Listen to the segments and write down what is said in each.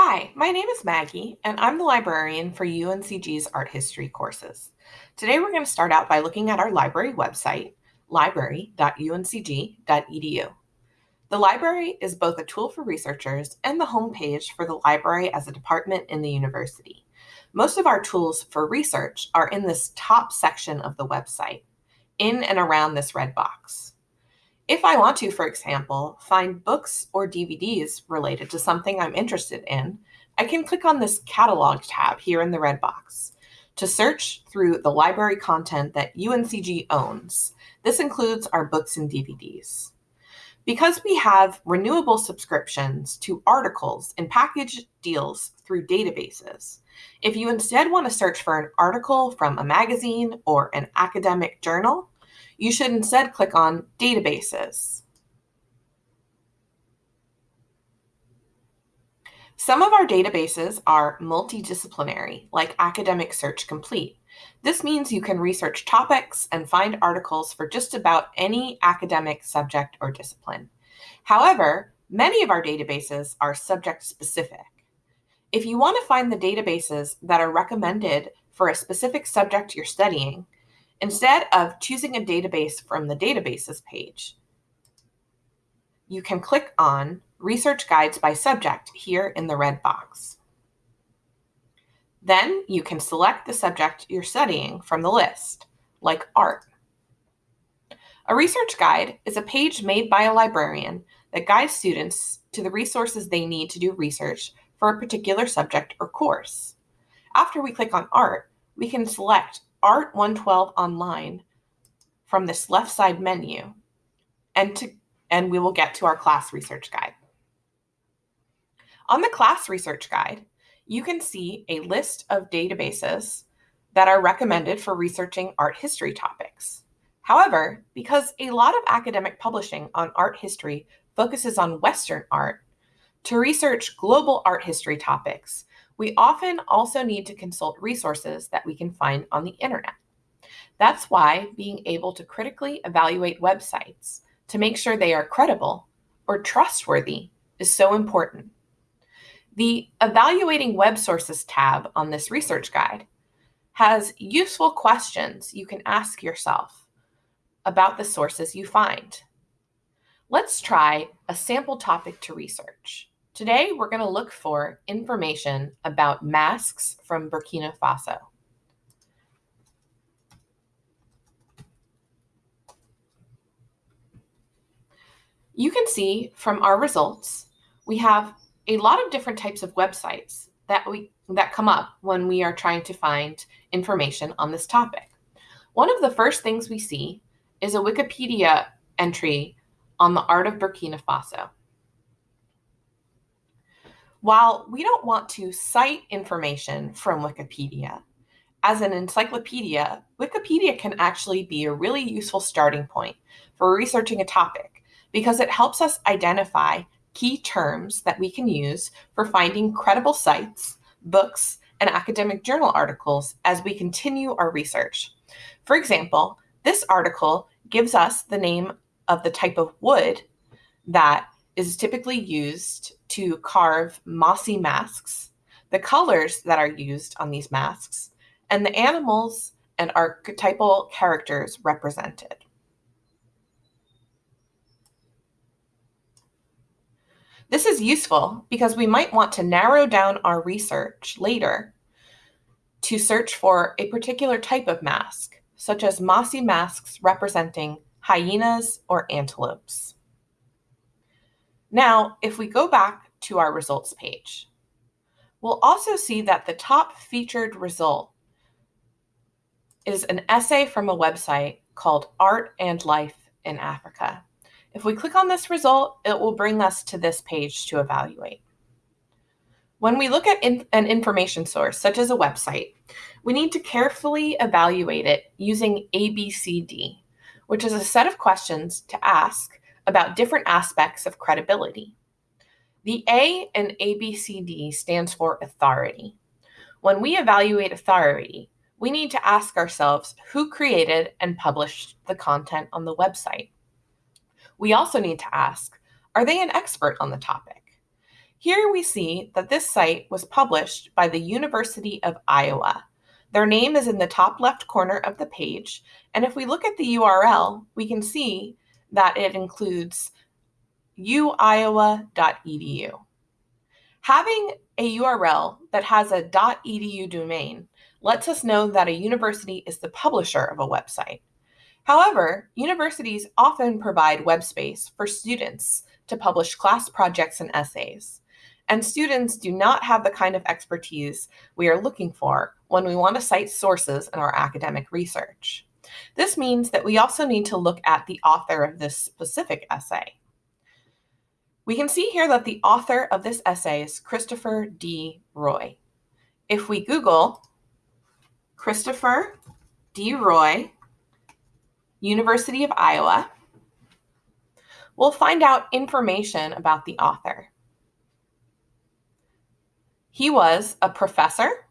Hi, my name is Maggie, and I'm the librarian for UNCG's art history courses. Today we're going to start out by looking at our library website, library.uncg.edu. The library is both a tool for researchers and the homepage for the library as a department in the university. Most of our tools for research are in this top section of the website, in and around this red box. If I want to, for example, find books or DVDs related to something I'm interested in, I can click on this Catalog tab here in the red box to search through the library content that UNCG owns. This includes our books and DVDs. Because we have renewable subscriptions to articles and package deals through databases, if you instead want to search for an article from a magazine or an academic journal, you should instead click on Databases. Some of our databases are multidisciplinary, like Academic Search Complete. This means you can research topics and find articles for just about any academic subject or discipline. However, many of our databases are subject specific. If you want to find the databases that are recommended for a specific subject you're studying, Instead of choosing a database from the databases page, you can click on Research Guides by Subject here in the red box. Then you can select the subject you're studying from the list, like art. A research guide is a page made by a librarian that guides students to the resources they need to do research for a particular subject or course. After we click on art, we can select Art 112 online from this left side menu and, to, and we will get to our class research guide. On the class research guide, you can see a list of databases that are recommended for researching art history topics. However, because a lot of academic publishing on art history focuses on Western art, to research global art history topics, we often also need to consult resources that we can find on the internet. That's why being able to critically evaluate websites to make sure they are credible or trustworthy is so important. The Evaluating Web Sources tab on this research guide has useful questions you can ask yourself about the sources you find. Let's try a sample topic to research. Today, we're going to look for information about masks from Burkina Faso. You can see from our results, we have a lot of different types of websites that we that come up when we are trying to find information on this topic. One of the first things we see is a Wikipedia entry on the art of Burkina Faso. While we don't want to cite information from Wikipedia, as an encyclopedia, Wikipedia can actually be a really useful starting point for researching a topic because it helps us identify key terms that we can use for finding credible sites, books, and academic journal articles as we continue our research. For example, this article gives us the name of the type of wood that is typically used to carve Mossi masks, the colors that are used on these masks, and the animals and archetypal characters represented. This is useful because we might want to narrow down our research later to search for a particular type of mask, such as Mossi masks representing hyenas or antelopes. Now, if we go back to our results page, we'll also see that the top featured result is an essay from a website called Art and Life in Africa. If we click on this result, it will bring us to this page to evaluate. When we look at in an information source, such as a website, we need to carefully evaluate it using ABCD, which is a set of questions to ask about different aspects of credibility. The A in ABCD stands for authority. When we evaluate authority, we need to ask ourselves who created and published the content on the website. We also need to ask, are they an expert on the topic? Here we see that this site was published by the University of Iowa. Their name is in the top left corner of the page, and if we look at the URL, we can see that it includes uiowa.edu. Having a URL that has a .edu domain lets us know that a university is the publisher of a website. However, universities often provide web space for students to publish class projects and essays. And students do not have the kind of expertise we are looking for when we want to cite sources in our academic research. This means that we also need to look at the author of this specific essay. We can see here that the author of this essay is Christopher D. Roy. If we Google Christopher D. Roy, University of Iowa, we'll find out information about the author. He was a professor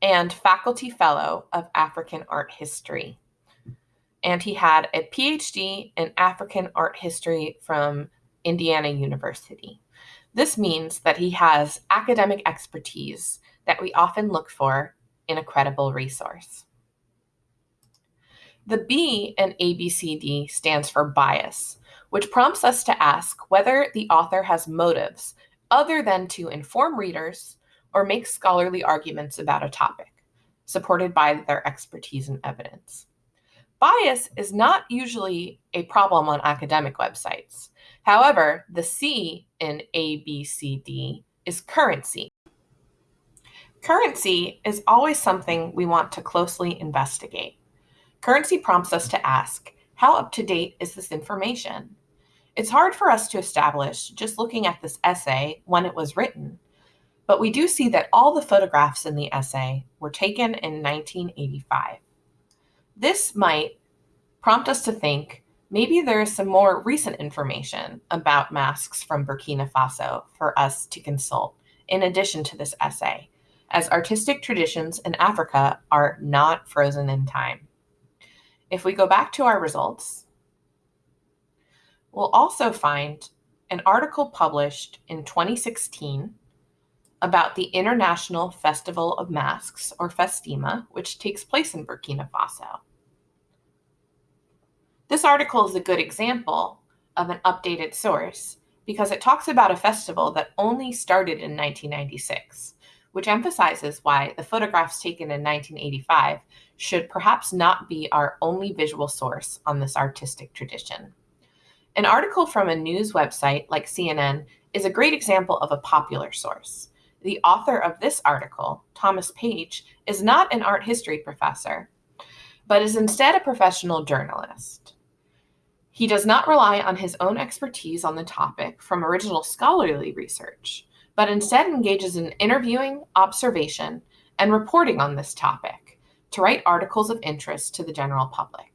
and faculty fellow of African art history. And he had a PhD in African art history from Indiana University. This means that he has academic expertise that we often look for in a credible resource. The B in ABCD stands for bias, which prompts us to ask whether the author has motives other than to inform readers or make scholarly arguments about a topic, supported by their expertise and evidence. Bias is not usually a problem on academic websites. However, the C in ABCD is currency. Currency is always something we want to closely investigate. Currency prompts us to ask, how up to date is this information? It's hard for us to establish just looking at this essay when it was written, but we do see that all the photographs in the essay were taken in 1985. This might prompt us to think maybe there is some more recent information about masks from Burkina Faso for us to consult in addition to this essay, as artistic traditions in Africa are not frozen in time. If we go back to our results, we'll also find an article published in 2016 about the International Festival of Masks, or Festima, which takes place in Burkina Faso. This article is a good example of an updated source because it talks about a festival that only started in 1996, which emphasizes why the photographs taken in 1985 should perhaps not be our only visual source on this artistic tradition. An article from a news website like CNN is a great example of a popular source. The author of this article, Thomas Page, is not an art history professor, but is instead a professional journalist. He does not rely on his own expertise on the topic from original scholarly research, but instead engages in interviewing, observation, and reporting on this topic to write articles of interest to the general public.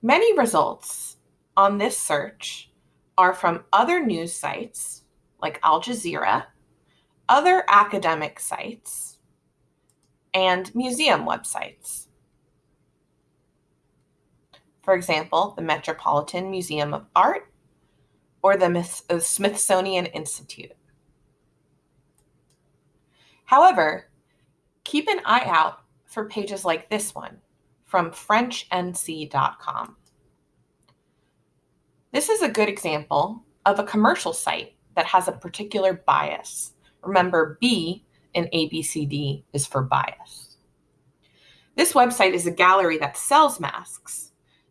Many results on this search are from other news sites like Al Jazeera, other academic sites, and museum websites. For example, the Metropolitan Museum of Art or the uh, Smithsonian Institute. However, keep an eye out for pages like this one from FrenchNC.com. This is a good example of a commercial site that has a particular bias. Remember, B in ABCD is for bias. This website is a gallery that sells masks.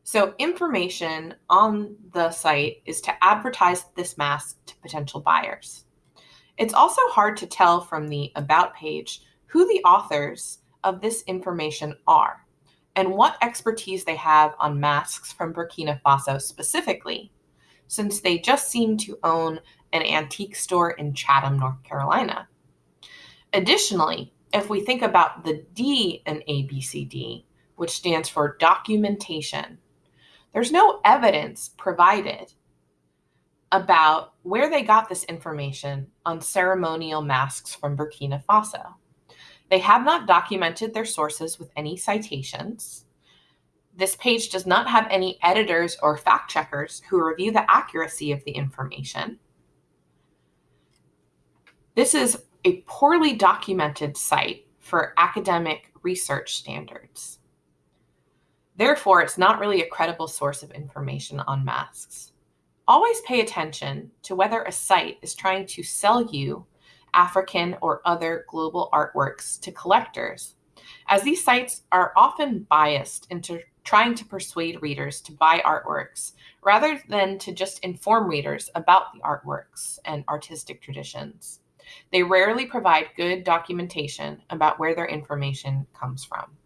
So information on the site is to advertise this mask to potential buyers. It's also hard to tell from the About page who the authors of this information are and what expertise they have on masks from Burkina Faso specifically, since they just seem to own an antique store in Chatham, North Carolina. Additionally, if we think about the D in ABCD, which stands for documentation, there's no evidence provided about where they got this information on ceremonial masks from Burkina Faso. They have not documented their sources with any citations. This page does not have any editors or fact checkers who review the accuracy of the information. This is a poorly documented site for academic research standards. Therefore, it's not really a credible source of information on masks. Always pay attention to whether a site is trying to sell you African or other global artworks to collectors, as these sites are often biased into trying to persuade readers to buy artworks rather than to just inform readers about the artworks and artistic traditions. They rarely provide good documentation about where their information comes from.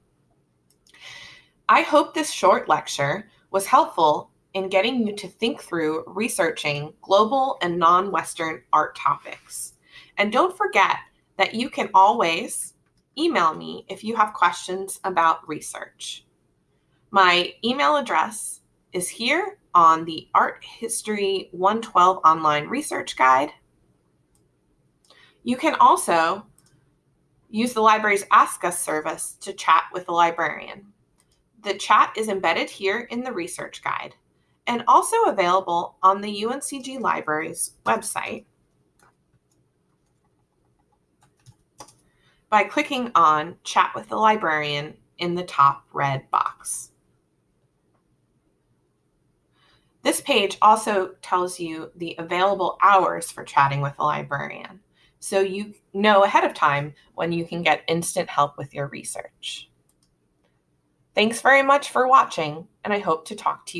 I hope this short lecture was helpful in getting you to think through researching global and non-Western art topics. And don't forget that you can always email me if you have questions about research. My email address is here on the Art History 112 online research guide. You can also use the library's Ask Us service to chat with the librarian. The chat is embedded here in the research guide and also available on the UNCG Library's website by clicking on Chat with the Librarian in the top red box. This page also tells you the available hours for chatting with a librarian so you know ahead of time when you can get instant help with your research. Thanks very much for watching, and I hope to talk to you